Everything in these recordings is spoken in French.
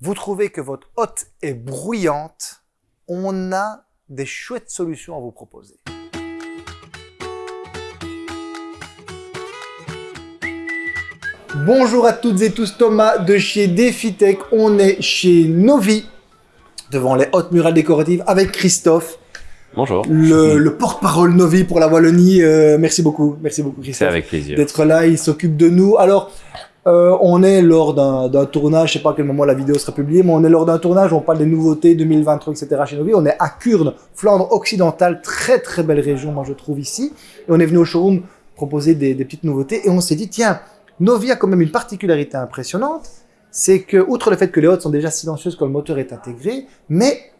Vous trouvez que votre hotte est bruyante On a des chouettes solutions à vous proposer. Bonjour à toutes et tous, Thomas de chez DefiTech. On est chez Novi, devant les hautes murales décoratives avec Christophe. Bonjour. Le, le porte-parole Novi pour la Wallonie. Euh, merci beaucoup, merci beaucoup C'est Christophe avec plaisir. d'être là. Il s'occupe de nous. Alors, euh, on est lors d'un tournage, je sais pas à quel moment la vidéo sera publiée, mais on est lors d'un tournage, on parle des nouveautés 2023, etc. chez Novi. On est à Kurne, Flandre occidentale, très très belle région, moi je trouve ici. Et on est venu au showroom proposer des, des petites nouveautés et on s'est dit, tiens, Novi a quand même une particularité impressionnante, c'est que, outre le fait que les hautes sont déjà silencieuses quand le moteur est intégré, mais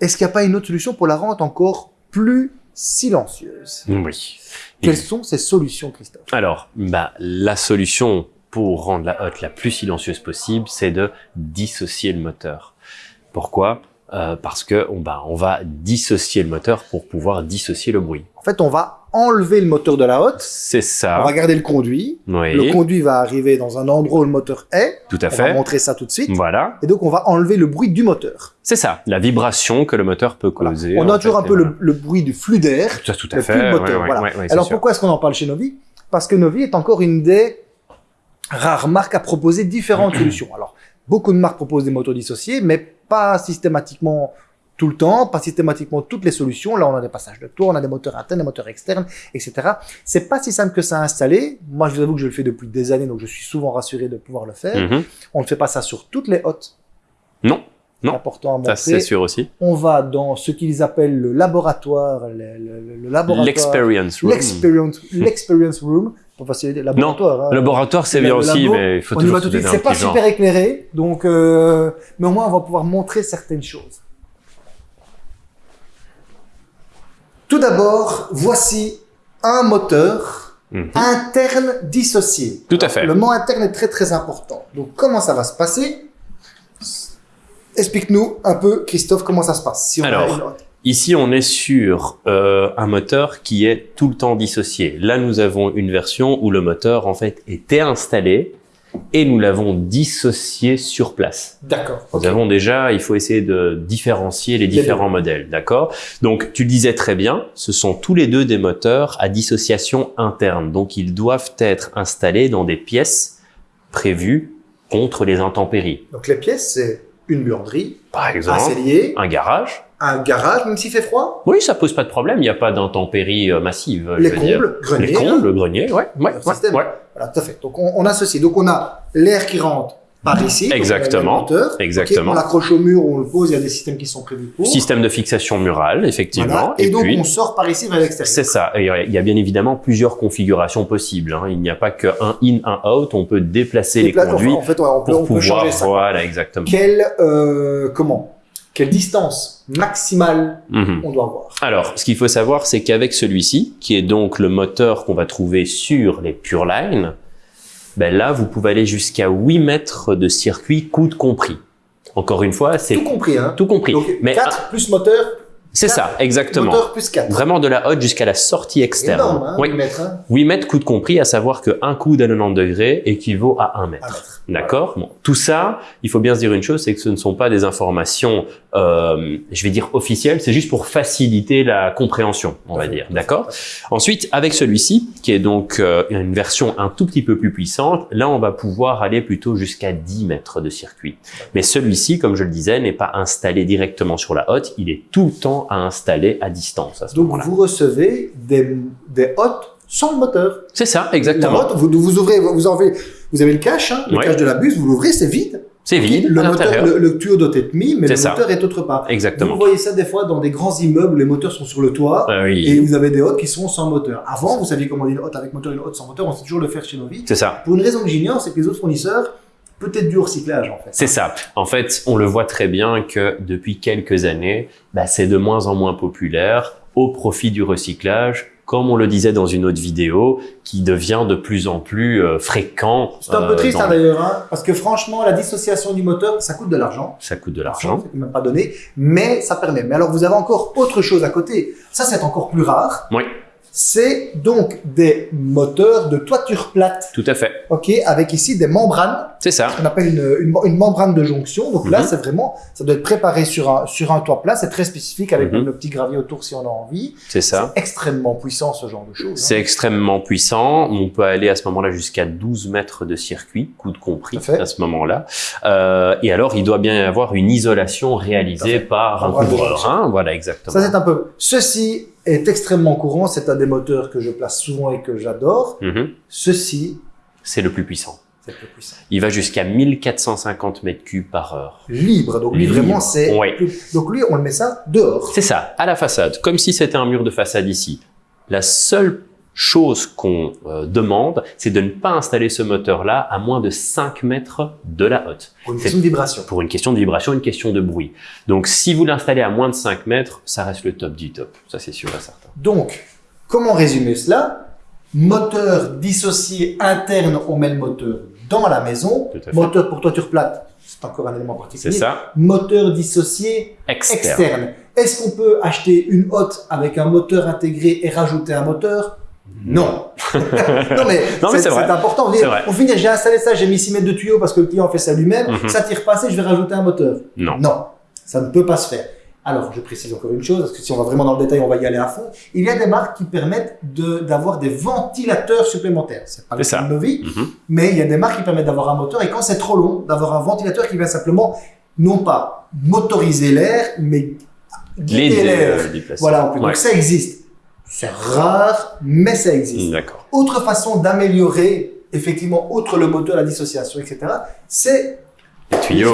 est-ce qu'il n'y a pas une autre solution pour la rendre encore plus silencieuse? Oui. Quelles sont ces solutions, Christophe? Alors, bah, la solution pour rendre la hotte la plus silencieuse possible, c'est de dissocier le moteur. Pourquoi? Euh, Parce que on, bah, on va dissocier le moteur pour pouvoir dissocier le bruit. En fait, on va enlever le moteur de la hotte, C'est on ça. va garder le conduit, Oui, le conduit va arriver dans un endroit où le moteur est, tout à on va fait. montrer ça tout de suite, Voilà, et donc on va enlever le bruit du moteur. c'est ça. La vibration que le moteur peut Voilà. causer. On a toujours fait, un peu et le, le bruit du flux d'air, tout à mais fait. plus le moteur. ouais, ouais, voilà. ouais, Alors sûr. pourquoi est-ce qu'on en parle chez Novi? Parce que Novi est encore une des rares marques à proposer différentes solutions. Alors, beaucoup de marques proposent des moteurs dissociés, mais pas systématiquement tout le temps, pas systématiquement toutes les solutions. Là, on a des passages de tour, on a des moteurs internes, des moteurs externes, etc. C'est pas si simple que ça à installer. Moi, je vous avoue que je le fais depuis des années, donc je suis souvent rassuré de pouvoir le faire. Mhm. On ne fait pas ça sur toutes les hottes. Non, important à ça montrer. c'est sûr aussi. On va dans ce qu'ils appellent le laboratoire, le, le- le laboratoire. L'experience room. L'experience, room, faciliter, laboratoire. hein. Laboratoire, c'est bien aussi, labo, mais il faut on toujours tout de suite. C'est pas genre. super éclairé, donc, euh, mais au moins on va pouvoir montrer certaines choses. Tout d'abord, voici un moteur Mhm. interne dissocié. Tout à fait. Le mot interne est très très important. Donc comment ça va se passer? Explique-nous un peu, Christophe, comment ça se passe. Si on a Alors, Ici, on est sur euh, un moteur qui est tout le temps dissocié. Là, nous avons une version où le moteur, en fait, était installé et nous l'avons dissocié sur place. D'accord. Nous avons déjà, il faut essayer de différencier les Les différents modèles, d'accord? Donc, tu le disais très bien, ce sont tous les deux des moteurs à dissociation interne. Donc, ils doivent être installés dans des pièces prévues contre les intempéries. Donc les pièces, c'est une buanderie, Par un cellier, un garage. un garage, même s'il fait froid, Oui, ça pose pas de problème, il n'y a pas d'intempéries euh, massives. je les combles, grenier. Les là. combles, le grenier, ouais, ouais, Voilà, tout à fait. Donc on, on associe. Donc on a l'air qui rentre par ici. Exactement. exactement. Ok, on l'accroche au mur, on le pose, il y a des systèmes qui sont prévus pour. Système de fixation murale, effectivement. Voilà. Et, donc puis, on sort par ici vers l'extérieur. c'est ça. Et il y a bien évidemment plusieurs configurations possibles. hein. Il n'y a pas qu'un in, un out. On peut déplacer les conduits En fait, ouais, on peut, pour on peut pouvoir. changer ça. Voilà, exactement. Quelle, euh, comment? Quelle distance maximale Mhm. on doit avoir? Alors, ce qu'il faut savoir, c'est qu'avec celui-ci, qui est donc le moteur qu'on va trouver sur les Pureline, ben là, vous pouvez aller jusqu'à 8 mètres de circuit, coude compris. Encore une fois, c'est Tout compris, hein tout compris. Donc Mais 4 plus moteur, c'est ça, exactement. moteur plus 4. Vraiment de la hotte jusqu'à la sortie externe. énorme, hein, oui. 8 mètres, hein 8 mètres coude compris, à savoir qu'un coude à 90 degrés équivaut à 1 Un mètre. mètre. D'accord? Bon, Tout ça, il faut bien se dire une chose, c'est que ce ne sont pas des informations, euh, je vais dire officielles, c'est juste pour faciliter la compréhension, on va dire. D'accord? Ensuite, avec celui-ci, qui est donc euh, une version un tout petit peu plus puissante, là, on va pouvoir aller plutôt jusqu'à 10 mètres de circuit. Mais celui-ci, comme je le disais, n'est pas installé directement sur la hotte, il est tout le temps à installer à distance à ce Donc vous recevez des, des hottes sans le moteur. C'est ça, La exactement. hotte, vous, vous ouvrez, vous enlevez, vous avez le cache, hein, le Ouais. cache de la buse, vous l'ouvrez, c'est vide. C'est vide le, à moteur, l'intérieur. le, le tuyau doit être mis, mais le ça. moteur est autre part. Exactement. Vous voyez ça des fois dans des grands immeubles, les moteurs sont sur le toit. Ah oui, Et vous avez des hottes qui sont sans moteur. Avant, vous saviez comment une hotte avec moteur et une hotte sans moteur, on sait toujours le faire chez Novi. c'est ça. Pour une raison que j'ignore, c'est que les autres fournisseurs, peut-être du recyclage en fait. C'est ça. En fait, on le voit très bien que depuis quelques années, bah, c'est de moins en moins populaire au profit du recyclage, comme on le disait dans une autre vidéo, qui devient de plus en plus euh, fréquent. C'est un euh, peu triste dans hein, d'ailleurs, hein, parce que franchement, la dissociation du moteur, ça coûte de l'argent. Ça coûte de l'argent. C'est même pas donné, mais ça permet. Mais alors, vous avez encore autre chose à côté. Ça, c'est encore plus rare. Oui. C'est donc des moteurs de toiture plate, Tout à fait. ok, avec ici des membranes, C'est ça. qu'on appelle une, une, une membrane de jonction. Donc là, Mhm. c'est vraiment, ça doit être préparé sur un, sur un toit plat, c'est très spécifique avec Mhm. même le petit gravier autour si on a envie. C'est ça. C'est extrêmement puissant ce genre de choses. hein. C'est extrêmement puissant. On peut aller à ce moment-là jusqu'à 12 mètres de circuit, coude compris, Tout à fait. à ce moment-là. Euh, et alors, il doit bien y avoir une isolation réalisée par un de couvreur. Hein voilà, exactement. Ça, c'est un peu. Ceci est extrêmement courant. C'est un des moteurs que je place souvent et que j'adore. Mhm. Ceci, C'est le plus puissant. c'est le plus puissant. Il va jusqu'à 1450 mètres cubes par heure. Libre. Donc lui, Libre. vraiment, c'est. Ouais. plus- Donc lui, on le met ça dehors. C'est ça, à la façade, comme si c'était un mur de façade ici. La seule chose qu'on euh, demande, c'est de ne pas installer ce moteur-là à moins de 5 mètres de la hotte. Pour une C'est- question de vibration. Pour une question de vibration, une question de bruit. Donc si vous l'installez à moins de 5 mètres, ça reste le top du top. Ça c'est sûr et certain. Donc, comment résumer cela? Moteur dissocié interne, on met le moteur dans la maison. Tout à fait. Moteur pour toiture plate, c'est encore un élément C'est particulier. ça, Moteur dissocié externe. externe. Est-ce qu'on peut acheter une hotte avec un moteur intégré et rajouter un moteur? Non. non mais, c'est important. Vrai. on finit, j'ai installé ça, j'ai mis 6 mètres de tuyau parce que le client fait ça lui-même. Mhm. Ça tire pas assez, je vais rajouter un moteur. Non. Non, ça ne peut pas se faire. Alors, je précise encore une chose, parce que si on va vraiment dans le détail, on va y aller à fond. Il y a des marques qui permettent de- d'avoir des ventilateurs supplémentaires. C'est pas le cas de Novi, Mhm. mais il y a des marques qui permettent d'avoir un moteur et quand c'est trop long, d'avoir un ventilateur qui va simplement, non pas motoriser l'air, mais guider l'air. euh. Voilà. Ouais. donc ça existe. C'est rare, mais ça existe. D'accord. Autre façon d'améliorer, effectivement, outre le moteur, la dissociation, etc., c'est Les.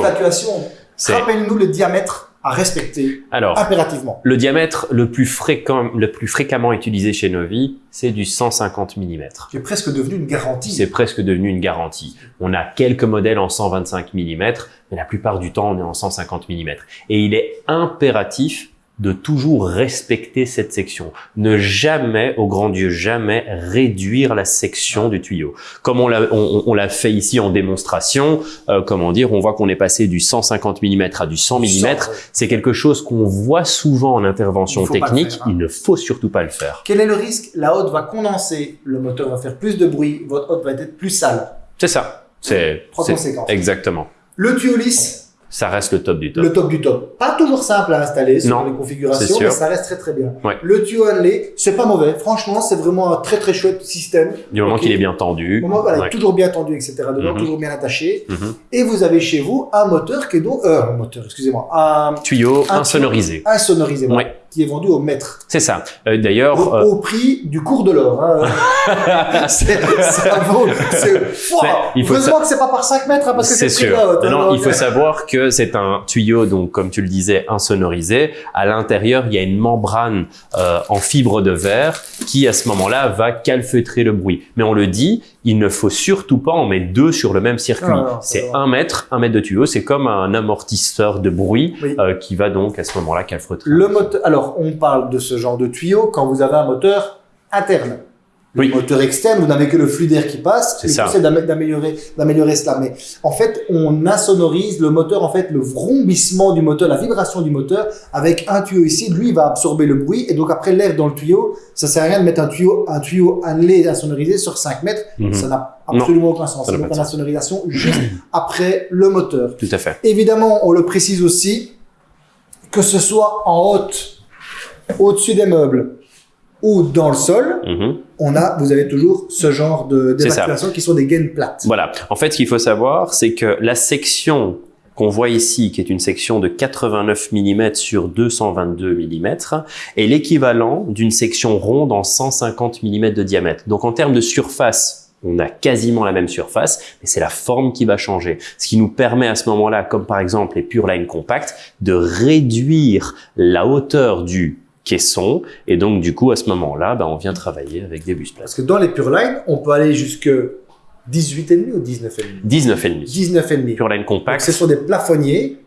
C'est Rappelle-nous le diamètre à respecter alors impérativement. le diamètre le plus fréquent, le plus fréquemment utilisé chez Novi, c'est du 150 mm. qui est presque devenu une garantie. C'est presque devenu une garantie. On a quelques modèles en 125 mm, mais la plupart du temps, on est en 150 mm. Et il est impératif de toujours respecter cette section. Ne jamais, au grand Dieu, jamais réduire la section du tuyau. Comme on l'a on, on l'a fait ici en démonstration, euh, comment dire, on voit qu'on est passé du 150 mm à du 100 mm. C'est quelque chose qu'on voit souvent en intervention technique. faire, hein. Il ne faut surtout pas le faire. Quel est le risque? La hotte va condenser, le moteur va faire plus de bruit, votre hotte va être plus sale. C'est ça. C'est conséquences. exactement. Le tuyau lisse, Ça reste le top du top. le top du top. Pas toujours simple à installer sur Non, les configurations, mais ça reste très très bien. Ouais. Le tuyau annelé, c'est pas mauvais. Franchement, c'est vraiment un très très chouette système. Du moment Ok. qu'il est bien tendu. Au moment, voilà, Ouais. toujours bien tendu, etc. Dedans, Mhm. toujours bien attaché. Mhm. Et vous avez chez vous un moteur qui est donc, euh, un moteur, excusez-moi, un, Tuyau Un insonorisé. un sonorisé, voilà, Ouais. Qui est vendu au mètre. C'est ça. Euh, D'ailleurs, Au, euh, au prix du cours de l'or. Hein. c'est il faut Heureusement que c'est pas par 5 mètres, hein, parce que c'est sûr. hein, non, donc, il faut savoir que c'est un tuyau, donc comme tu le disais, insonorisé. À l'intérieur, il y a une membrane euh, en fibre de verre qui, à ce moment-là, va calfeutrer le bruit. Mais on le dit, il ne faut surtout pas en mettre deux sur le même circuit. Non, c'est un mètre, un mètre de tuyau. C'est comme un amortisseur de bruit Oui. euh, qui va donc à ce moment-là calfeutrer. Le moteur, alors, on parle de ce genre de tuyau quand vous avez un moteur interne. Le Oui. moteur externe, vous n'avez que le flux d'air qui passe. C'est ça. d'améliorer, d'améliorer cela. Mais en fait, on insonorise le moteur, en fait, le vrombissement du moteur, la vibration du moteur, avec un tuyau ici. Lui, il va absorber le bruit. Et donc, après, l'air dans le tuyau, ça sert à rien de mettre un tuyau, un tuyau annelé insonorisé sur 5 mètres. Mhm. Ça n'a absolument aucun sens. C'est donc une insonorisation juste après le moteur. Tout à fait. Évidemment, on le précise aussi, que ce soit en haute, au-dessus des meubles ou dans le sol, Mhm. on a, vous avez toujours ce genre de- d'évacuation qui sont des gaines plates. Voilà. En fait, ce qu'il faut savoir, c'est que la section qu'on voit ici, qui est une section de 89 mm sur 222 mm, est l'équivalent d'une section ronde en 150 mm de diamètre. Donc, en termes de surface, on a quasiment la même surface, mais c'est la forme qui va changer. Ce qui nous permet à ce moment-là, comme par exemple les Pure Line Compact, de réduire la hauteur du caisson. Et donc, du coup, à ce moment-là, ben, on vient travailler avec des bus plates. Parce que dans les Pure Line, on peut aller jusque 18,5 ou 19,5 19,5. 19,5. Pure Line Donc, Compact. ce sont des plafonniers,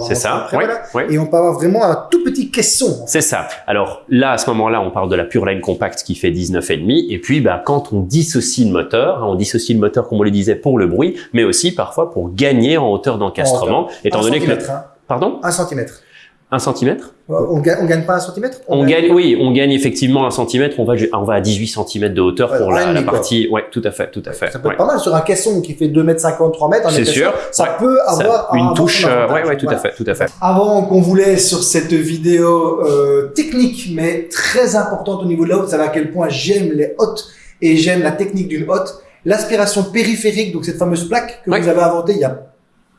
C'est ça, après, ouais, voilà. ouais. Et on peut avoir vraiment un tout petit caisson. C'est ça. Alors là, à ce moment-là, on parle de la Pure Line Compact qui fait 19,5. Et puis, bah, quand on dissocie le moteur, hein, on dissocie le moteur, comme on le disait, pour le bruit, mais aussi parfois pour gagner en hauteur d'encastrement, étant donné que... hein. Pardon? Un centimètre. Un centimètre Euh, On gagne, on gagne pas un centimètre? On gagne, oui, on gagne effectivement un centimètre. On va, on va à 18 cm de hauteur Ouais, pour la, la quoi. partie. Ouais, tout à fait, tout à fait. Ça peut ouais. être pas mal sur un caisson qui fait 2 m 50, 3 mètres. C'est sûr. Ça ouais. peut Ça- avoir une touche. euh, ouais, ouais, tout Voilà. à fait, tout à fait. Avant qu'on vous laisse sur cette vidéo euh, technique, mais très importante au niveau de la hotte, vous savez à quel point j'aime les hottes et j'aime la technique d'une hotte. L'aspiration périphérique, donc cette fameuse plaque que vous avez inventée il y a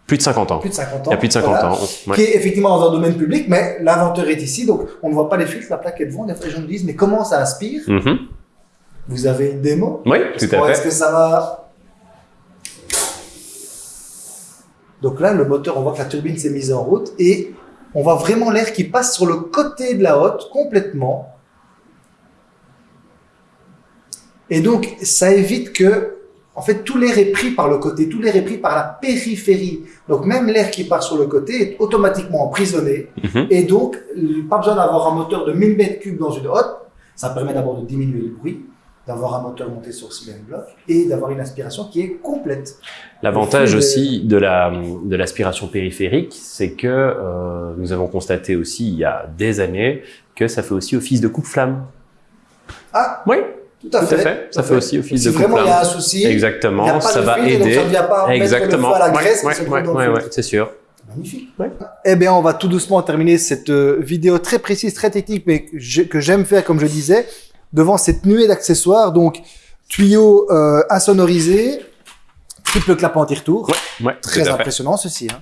Plus de 50 ans. plus de 50 ans. Il y a plus de 50 voilà, ans. ouais. Qui est effectivement dans un domaine public, mais l'inventeur est ici, donc on ne voit pas les fils, la plaque est devant. Les gens me disent, mais comment ça aspire Mhm. Vous avez une démo Oui, Est-ce tout à Est-ce fait. que ça va Donc là, le moteur, on voit que la turbine s'est mise en route et on voit vraiment l'air qui passe sur le côté de la hotte complètement. Et donc, ça évite que, en fait, tout l'air est pris par le côté, tout l'air est pris par la périphérie. Donc, même l'air qui part sur le côté est automatiquement emprisonné. Mhm. Et donc, pas besoin d'avoir un moteur de 1000 mètres cubes dans une hotte. Ça permet d'abord de diminuer le bruit, d'avoir un moteur monté sur cylindre bloc et d'avoir une aspiration qui est complète. L'avantage aussi de la de l'aspiration périphérique, c'est que euh, nous avons constaté aussi il y a des années que ça fait aussi office de coupe-flamme. Ah, Oui, tout à tout fait. à fait. Ça fait aussi office Si de vraiment il y a un souci, a Exactement, ça va et donc aider. ça ne vient pas Exactement. le feu à la graisse ouais, ouais, ouais, c'est sûr. Magnifique. Ouais. Eh bien, on va tout doucement terminer cette euh, vidéo très précise, très technique, mais que j'ai- que j'aime faire, comme je disais, devant cette nuée d'accessoires. Donc, tuyau euh, insonorisé, triple clap anti-retour. Ouais, ouais, Très impressionnant ceci. Hein.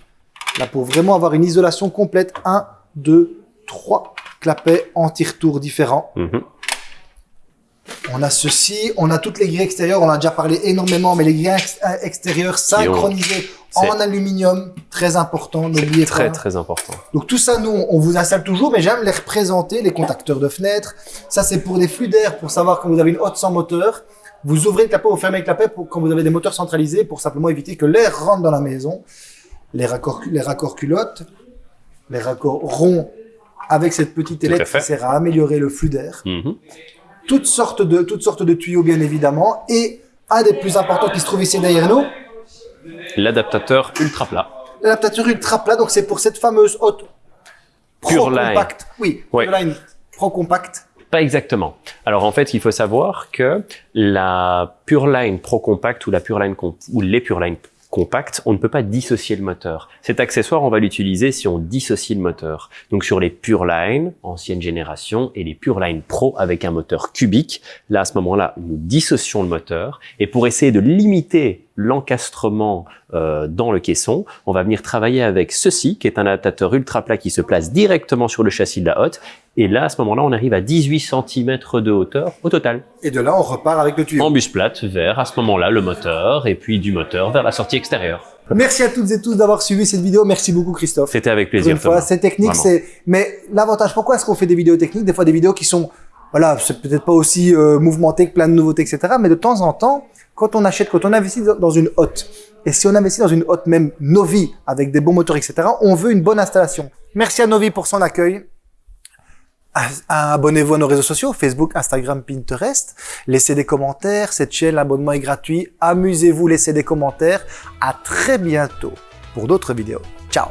Là, pour vraiment avoir une isolation complète, 1, 2, 3 clapets anti-retour différents. Mhm. On a ceci, on a toutes les grilles extérieures, on en a déjà parlé énormément, mais les grilles ex- euh, extérieures synchronisées en aluminium, très important, n'oubliez Très pas. très important. Donc tout ça, nous, on vous installe toujours, mais j'aime les représenter, les contacteurs de fenêtres. Ça, c'est pour des flux d'air, pour savoir quand vous avez une hotte sans moteur. Vous ouvrez le clapet, vous fermez le clapet pour, quand vous avez des moteurs centralisés, pour simplement éviter que l'air rentre dans la maison. Les raccords, les raccords culottes, les raccords ronds avec cette petite ailette qui sert à améliorer le flux d'air. Mhm. Toutes sortes de, toutes sortes de tuyaux, bien évidemment. Et un des plus importants qui se trouve ici derrière nous, L'adaptateur ultra plat. l'adaptateur ultra plat. Donc c'est pour cette fameuse Pure Pro Line. Compact. Oui, Ouais. Pure Line Pro Compact. Pas exactement. Alors en fait, il faut savoir que la Pureline Pro Compact ou la Pureline Com- ou les Pureline Compact, on ne peut pas dissocier le moteur. Cet accessoire, on va l'utiliser si on dissocie le moteur. Donc sur les Pureline ancienne génération et les Pureline Pro avec un moteur cubique, là à ce moment-là, nous dissocions le moteur et pour essayer de limiter l'encastrement euh, dans le caisson, on va venir travailler avec ceci, qui est un adaptateur ultra plat qui se place directement sur le châssis de la hotte. Et là, à ce moment-là, on arrive à 18 cm de hauteur au total. Et de là, on repart avec le tuyau. En bus plate vers, à ce moment-là, le moteur, et puis du moteur vers la sortie extérieure. Merci à toutes et tous d'avoir suivi cette vidéo. Merci beaucoup, Christophe. C'était avec plaisir, une fois, Thomas. c'est technique, c'est. Mais l'avantage, pourquoi est-ce qu'on fait des vidéos techniques? Des fois, des vidéos qui sont, voilà, c'est peut-être pas aussi euh, mouvementées que plein de nouveautés, etc. Mais de temps en temps, quand on achète, quand on investit dans- dans une hotte, et si on investit dans une hotte même Novi avec des bons moteurs, etc. On veut une bonne installation. Merci à Novi pour son accueil. Abonnez-vous à nos réseaux sociaux, Facebook, Instagram, Pinterest. Laissez des commentaires. Cette chaîne, l'abonnement est gratuit. Amusez-vous, laissez des commentaires. À très bientôt pour d'autres vidéos. Ciao